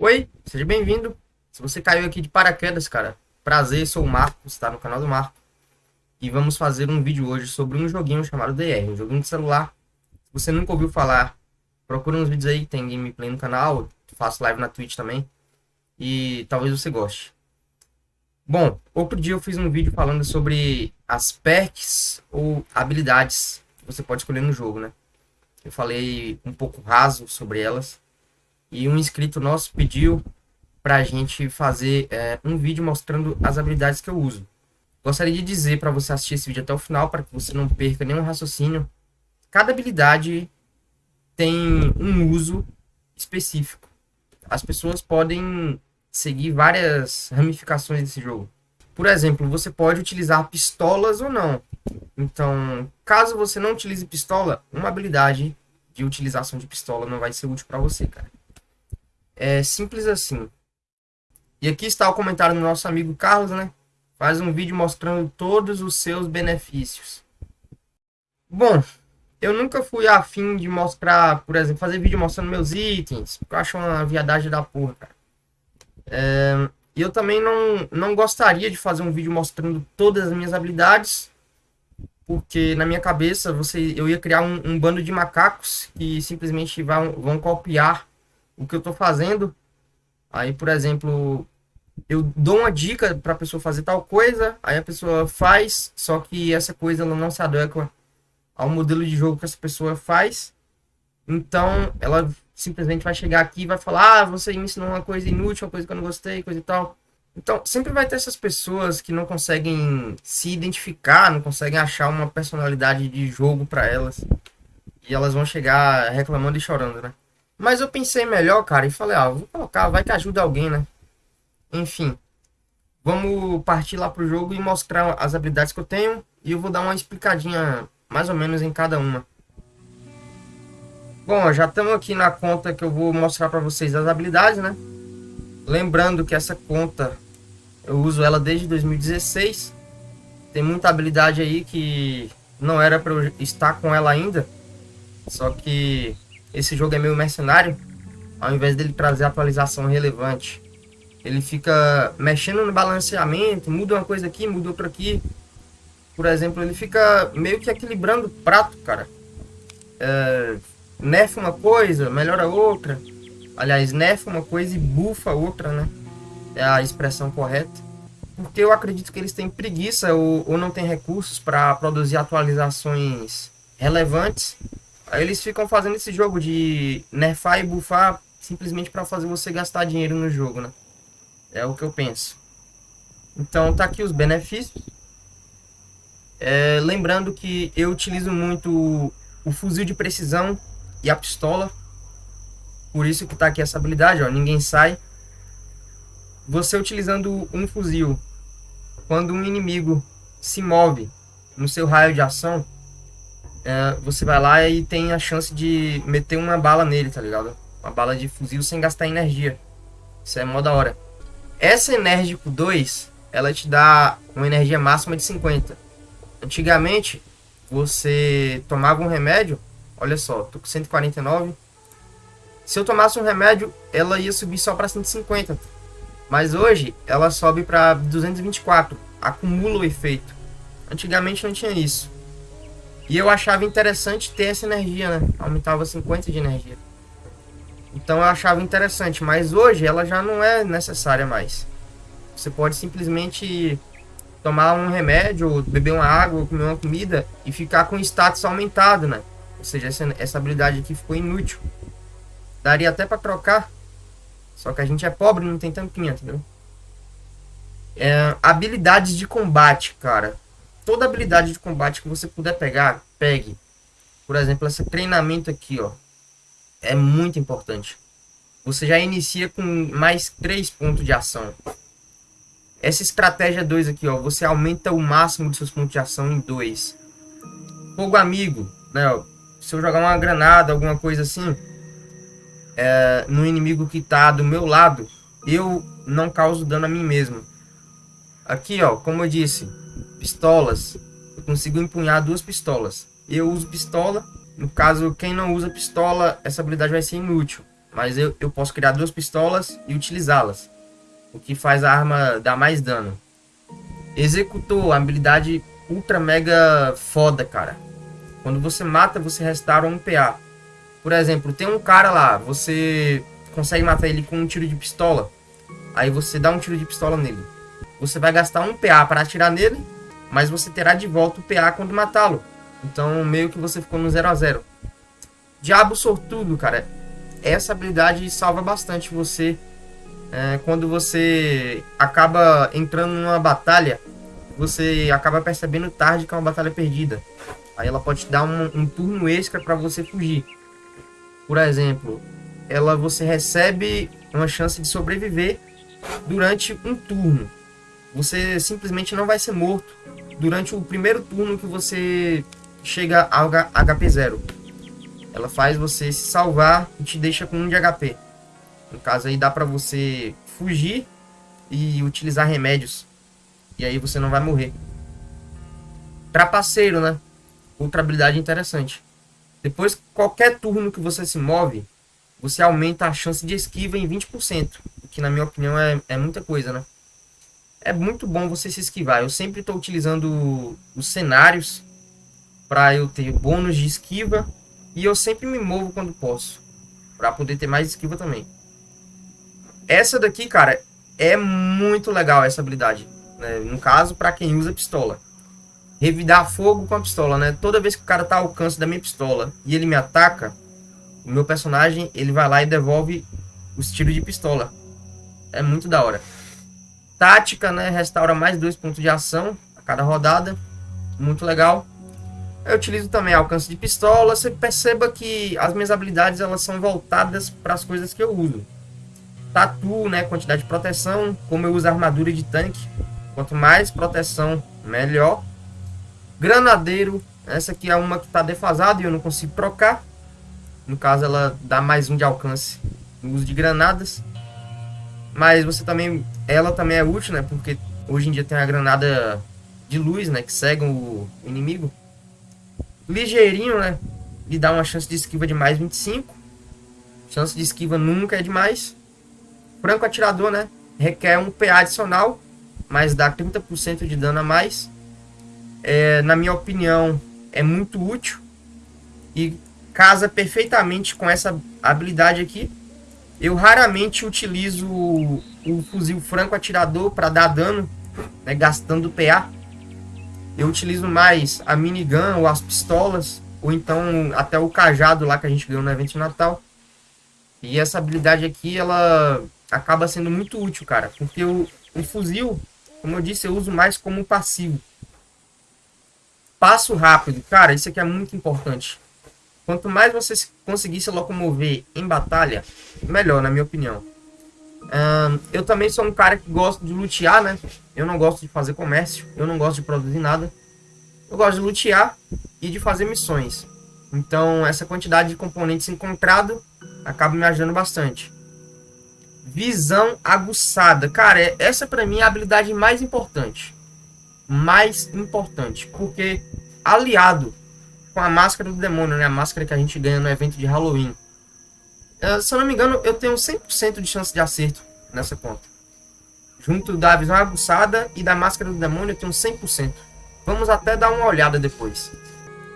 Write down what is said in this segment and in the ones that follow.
Oi, seja bem-vindo. Se você caiu aqui de paraquedas, cara, prazer, sou o Marcos, está no canal do Marco. E vamos fazer um vídeo hoje sobre um joguinho chamado DR, um joguinho de celular. Se você nunca ouviu falar, procura uns vídeos aí, tem gameplay no canal, faço live na Twitch também. E talvez você goste. Bom, outro dia eu fiz um vídeo falando sobre as perks ou habilidades que você pode escolher no jogo, né? Eu falei um pouco raso sobre elas. E um inscrito nosso pediu pra gente fazer é, um vídeo mostrando as habilidades que eu uso. Gostaria de dizer para você assistir esse vídeo até o final, para que você não perca nenhum raciocínio. Cada habilidade tem um uso específico. As pessoas podem seguir várias ramificações desse jogo. Por exemplo, você pode utilizar pistolas ou não. Então, caso você não utilize pistola, uma habilidade de utilização de pistola não vai ser útil para você, cara. É simples assim. E aqui está o comentário do nosso amigo Carlos, né? Faz um vídeo mostrando todos os seus benefícios. Bom, eu nunca fui afim de mostrar, por exemplo, fazer vídeo mostrando meus itens, porque eu acho uma viadagem da porra, cara. É, eu também não, não gostaria de fazer um vídeo mostrando todas as minhas habilidades, porque na minha cabeça você, eu ia criar um, um bando de macacos que simplesmente vão, vão copiar o que eu estou fazendo. Aí, por exemplo, eu dou uma dica para a pessoa fazer tal coisa, aí a pessoa faz, só que essa coisa ela não se adequa ao modelo de jogo que essa pessoa faz. Então, ela simplesmente vai chegar aqui e vai falar: "Ah, você me ensinou uma coisa inútil, uma coisa que eu não gostei, coisa e tal". Então, sempre vai ter essas pessoas que não conseguem se identificar, não conseguem achar uma personalidade de jogo para elas. E elas vão chegar reclamando e chorando, né? Mas eu pensei melhor, cara, e falei, ah, vou colocar, vai que ajuda alguém, né? Enfim, vamos partir lá pro jogo e mostrar as habilidades que eu tenho. E eu vou dar uma explicadinha mais ou menos em cada uma. Bom, já estamos aqui na conta que eu vou mostrar para vocês as habilidades, né? Lembrando que essa conta eu uso ela desde 2016. Tem muita habilidade aí que não era para eu estar com ela ainda. Só que esse jogo é meio mercenário. Ao invés dele trazer atualização relevante, ele fica mexendo no balanceamento, muda uma coisa aqui, muda outra aqui. Por exemplo, ele fica meio que equilibrando o prato, cara. É, nerfa uma coisa, melhora outra. Aliás, nerfa uma coisa e bufa outra, né? É a expressão correta. Porque eu acredito que eles têm preguiça ou, ou não têm recursos para produzir atualizações relevantes Eles ficam fazendo esse jogo de nerfar e buffar simplesmente para fazer você gastar dinheiro no jogo, né? É o que eu penso. Então tá aqui os benefícios. É, lembrando que eu utilizo muito o fuzil de precisão e a pistola. Por isso que tá aqui essa habilidade, ó, ninguém sai. Você utilizando um fuzil, quando um inimigo se move no seu raio de ação, é, você vai lá e tem a chance de meter uma bala nele, tá ligado? Uma bala de fuzil sem gastar energia. Isso é mó da hora. Essa Enérgico 2, ela te dá uma energia máxima de 50. Antigamente, você tomava um remédio, olha só, tô com 149. Se eu tomasse um remédio, ela ia subir só para 150. Mas hoje, ela sobe para 224. Acumula o efeito. Antigamente não tinha isso. E eu achava interessante ter essa energia, né? Aumentava 50 de energia. Então eu achava interessante, mas hoje ela já não é necessária mais. Você pode simplesmente tomar um remédio, beber uma água, comer uma comida e ficar com status aumentado, né? Ou seja, essa, essa habilidade aqui ficou inútil. Daria até para trocar, só que a gente é pobre não tem tampinha, entendeu? É, habilidades de combate, cara toda habilidade de combate que você puder pegar, pegue. Por exemplo, esse treinamento aqui, ó. É muito importante. Você já inicia com mais 3 pontos de ação. Essa estratégia 2 aqui, ó. Você aumenta o máximo de seus pontos de ação em 2. Fogo amigo, né? Ó, se eu jogar uma granada, alguma coisa assim, é, no inimigo que tá do meu lado, eu não causo dano a mim mesmo. Aqui, ó, como eu disse, pistolas. Eu consigo empunhar duas pistolas. Eu uso pistola. No caso, quem não usa pistola, essa habilidade vai ser inútil. Mas eu, eu posso criar duas pistolas e utilizá-las. O que faz a arma dar mais dano. Executou, habilidade ultra mega foda, cara. Quando você mata, você restaura um PA. Por exemplo, tem um cara lá, você consegue matar ele com um tiro de pistola. Aí você dá um tiro de pistola nele. Você vai gastar um PA para atirar nele, mas você terá de volta o PA quando matá-lo. Então, meio que você ficou no 0 a 0 Diabo sortudo, cara. Essa habilidade salva bastante você é, quando você acaba entrando numa batalha. Você acaba percebendo tarde que é uma batalha perdida. Aí ela pode te dar um, um turno extra para você fugir. Por exemplo, ela você recebe uma chance de sobreviver durante um turno. Você simplesmente não vai ser morto durante o primeiro turno que você chega ao HP 0. Ela faz você se salvar e te deixa com 1 de HP. No caso aí dá pra você fugir e utilizar remédios. E aí você não vai morrer. Trapaceiro, né? Outra habilidade interessante. Depois, qualquer turno que você se move, você aumenta a chance de esquiva em 20%. O que, na minha opinião, é, é muita coisa, né? É muito bom você se esquivar. Eu sempre estou utilizando os cenários para eu ter bônus de esquiva e eu sempre me movo quando posso. Pra poder ter mais esquiva também. Essa daqui, cara, é muito legal essa habilidade. Né? No caso, para quem usa pistola. Revidar fogo com a pistola, né? Toda vez que o cara tá ao alcance da minha pistola e ele me ataca, o meu personagem, ele vai lá e devolve os tiros de pistola. É muito da hora. Tática, né? Restaura mais dois pontos de ação a cada rodada. Muito legal. Eu utilizo também alcance de pistola. Você perceba que as minhas habilidades elas são voltadas para as coisas que eu uso. Tatu, né? Quantidade de proteção. Como eu uso armadura de tanque. Quanto mais proteção, melhor. Granadeiro. Essa aqui é uma que está defasada e eu não consigo trocar. No caso, ela dá mais um de alcance no uso de granadas. Mas você também... Ela também é útil, né? Porque hoje em dia tem a granada de luz, né? Que cega o inimigo ligeirinho, né? Lhe dá uma chance de esquiva de mais 25. Chance de esquiva nunca é demais. Franco atirador, né? Requer um PA adicional, mas dá 30% de dano a mais. É, na minha opinião, é muito útil. E casa perfeitamente com essa habilidade aqui. Eu raramente utilizo o, fuzil franco atirador para dar dano, né, gastando PA. Eu utilizo mais a minigun ou as pistolas, ou então até o cajado lá que a gente ganhou no evento de Natal. E essa habilidade aqui, ela acaba sendo muito útil, cara. Porque o, o fuzil, como eu disse, eu uso mais como passivo. Passo rápido. Cara, isso aqui é muito importante. Quanto mais você conseguir se locomover em batalha, melhor, na minha opinião. Um, eu também sou um cara que gosta de lutear, né? Eu não gosto de fazer comércio, eu não gosto de produzir nada. Eu gosto de lutear e de fazer missões. Então, essa quantidade de componentes encontrado acaba me ajudando bastante. Visão aguçada. Cara, é, essa para mim é a habilidade mais importante. Mais importante. Porque aliado com a máscara do demônio, né? A máscara que a gente ganha no evento de Halloween. Uh, se eu não me engano, eu tenho 100% de chance de acerto nessa conta. Junto da visão aguçada e da máscara do demônio, eu tenho 100%. Vamos até dar uma olhada depois.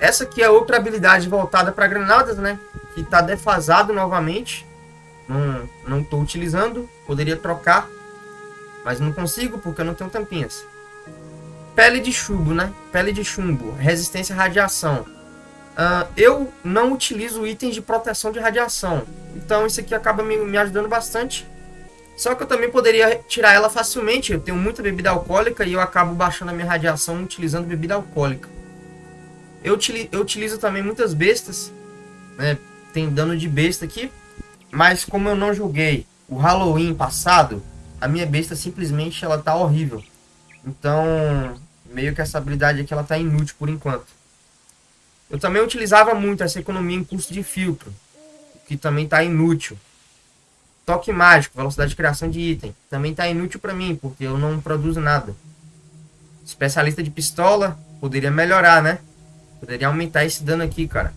Essa aqui é outra habilidade voltada para granadas, né? Que está defasado novamente. Não, não estou utilizando. Poderia trocar. Mas não consigo porque eu não tenho tampinhas. Pele de chumbo, né? Pele de chumbo. Resistência à radiação. Uh, eu não utilizo itens de proteção de radiação. Então isso aqui acaba me, me ajudando bastante. Só que eu também poderia tirar ela facilmente. Eu tenho muita bebida alcoólica e eu acabo baixando a minha radiação utilizando bebida alcoólica. Eu, utilizo, eu utilizo também muitas bestas. Né? Tem dano de besta aqui. Mas como eu não joguei o Halloween passado, a minha besta simplesmente ela tá horrível. Então, meio que essa habilidade aqui ela tá inútil por enquanto. Eu também utilizava muito essa economia em custo de filtro, que também está inútil. Toque mágico, velocidade de criação de item, também está inútil para mim, porque eu não produzo nada. Especialista de pistola, poderia melhorar, né? Poderia aumentar esse dano aqui, cara.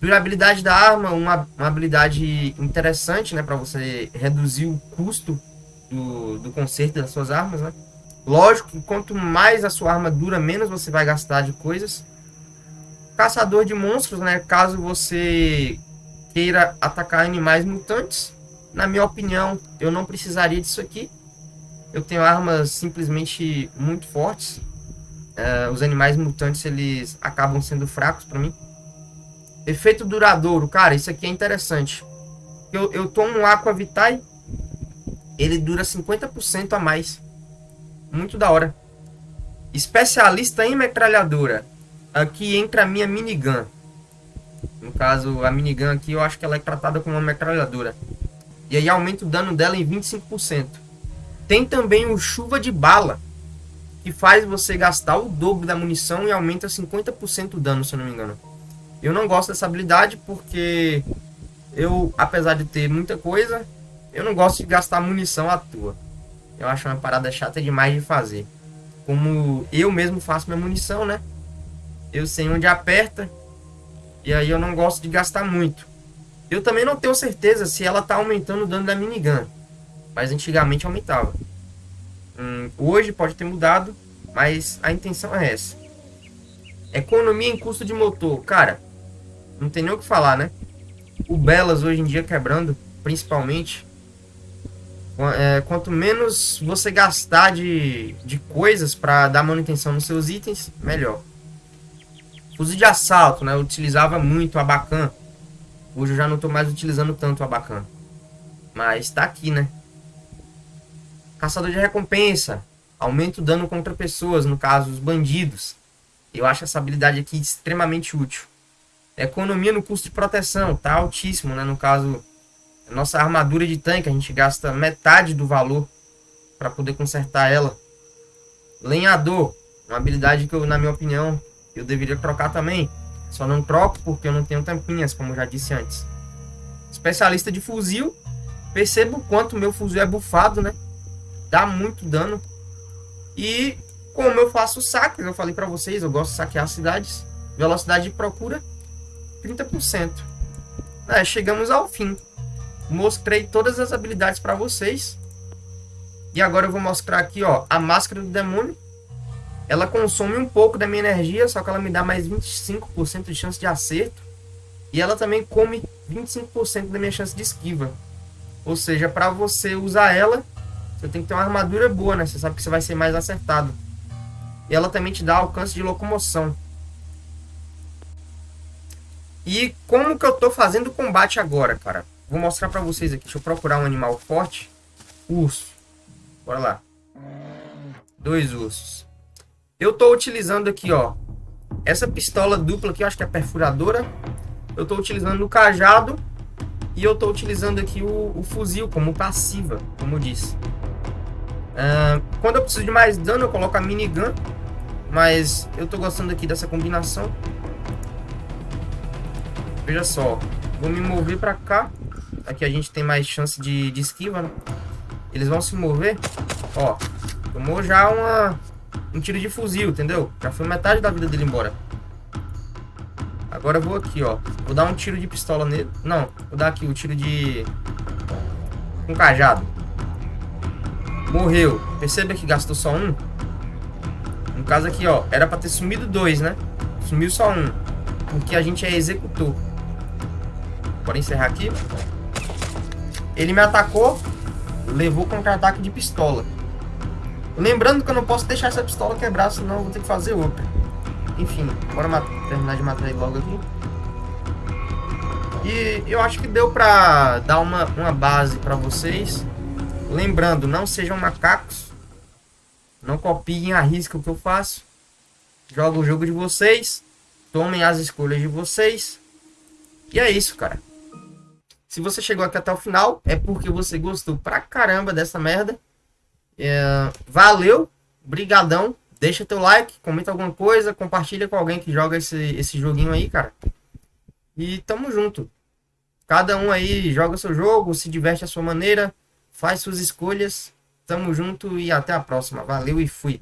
Durabilidade da arma, uma, uma habilidade interessante, né? Para você reduzir o custo do, do conserto das suas armas, né? Lógico que quanto mais a sua arma dura, menos você vai gastar de coisas. Caçador de monstros, né? Caso você queira atacar animais mutantes. Na minha opinião, eu não precisaria disso aqui. Eu tenho armas simplesmente muito fortes. Uh, os animais mutantes, eles acabam sendo fracos para mim. Efeito duradouro. Cara, isso aqui é interessante. Eu, eu tomo um Aqua Vitae. Ele dura 50% a mais. Muito da hora. Especialista em metralhadora. Aqui entra a minha minigun. No caso, a minigun aqui eu acho que ela é tratada como uma metralhadora. E aí aumenta o dano dela em 25%. Tem também o chuva de bala. Que faz você gastar o dobro da munição e aumenta 50% o dano, se eu não me engano. Eu não gosto dessa habilidade porque eu, apesar de ter muita coisa, eu não gosto de gastar munição à toa. Eu acho uma parada chata demais de fazer. Como eu mesmo faço minha munição, né? Eu sei onde aperta. E aí eu não gosto de gastar muito. Eu também não tenho certeza se ela tá aumentando o dano da minigun. Mas antigamente aumentava. Hum, hoje pode ter mudado. Mas a intenção é essa. Economia em custo de motor. Cara, não tem nem o que falar, né? O Belas hoje em dia quebrando, principalmente. É, quanto menos você gastar de, de coisas para dar manutenção nos seus itens, melhor. Fuzil de assalto, né? Eu utilizava muito a Bacan. Hoje eu já não estou mais utilizando tanto a Bacan. Mas está aqui, né? Caçador de recompensa. Aumenta o dano contra pessoas, no caso, os bandidos. Eu acho essa habilidade aqui extremamente útil. Economia no custo de proteção, tá altíssimo, né? No caso, nossa armadura de tanque, a gente gasta metade do valor para poder consertar ela. Lenhador, uma habilidade que eu, na minha opinião, eu deveria trocar também. Só não troco porque eu não tenho tampinhas, como já disse antes. Especialista de fuzil. Percebo o quanto meu fuzil é bufado, né? Dá muito dano. E como eu faço saques, eu falei para vocês, eu gosto de saquear cidades. Velocidade de procura, 30%. É, chegamos ao fim. Mostrei todas as habilidades para vocês. E agora eu vou mostrar aqui, ó, a máscara do demônio. Ela consome um pouco da minha energia, só que ela me dá mais 25% de chance de acerto. E ela também come 25% da minha chance de esquiva. Ou seja, para você usar ela, você tem que ter uma armadura boa, né? Você sabe que você vai ser mais acertado. E ela também te dá alcance de locomoção. E como que eu tô fazendo o combate agora, cara? Vou mostrar pra vocês aqui. Deixa eu procurar um animal forte. Urso. Bora lá. Dois ursos. Eu tô utilizando aqui, ó. Essa pistola dupla aqui, acho que é perfuradora. Eu tô utilizando o cajado. E eu tô utilizando aqui o, o fuzil como passiva, como eu disse. Uh, quando eu preciso de mais dano, eu coloco a minigun. Mas eu tô gostando aqui dessa combinação. Veja só. Vou me mover pra cá. Aqui a gente tem mais chance de, de esquiva, né? Eles vão se mover. Ó. Tomou já uma, um tiro de fuzil, entendeu? Já foi metade da vida dele embora. Agora eu vou aqui, ó. Vou dar um tiro de pistola nele. Não, vou dar aqui o um tiro de... Um cajado. Morreu. Perceba que gastou só um. No caso aqui, ó. Era pra ter sumido dois, né? Sumiu só um. Porque a gente é executor. Bora encerrar aqui. Ele me atacou, levou contra-ataque de pistola. Lembrando que eu não posso deixar essa pistola quebrar, senão eu vou ter que fazer outra. Enfim, bora terminar de matar ele logo aqui. E eu acho que deu pra dar uma, uma base pra vocês. Lembrando, não sejam macacos. Não copiem a risca que eu faço. Joga o jogo de vocês. Tomem as escolhas de vocês. E é isso, cara. Se você chegou aqui até o final, é porque você gostou pra caramba dessa merda. É, valeu, brigadão. Deixa teu like, comenta alguma coisa, compartilha com alguém que joga esse, esse joguinho aí, cara. E tamo junto. Cada um aí joga seu jogo, se diverte à sua maneira, faz suas escolhas. Tamo junto e até a próxima. Valeu e fui.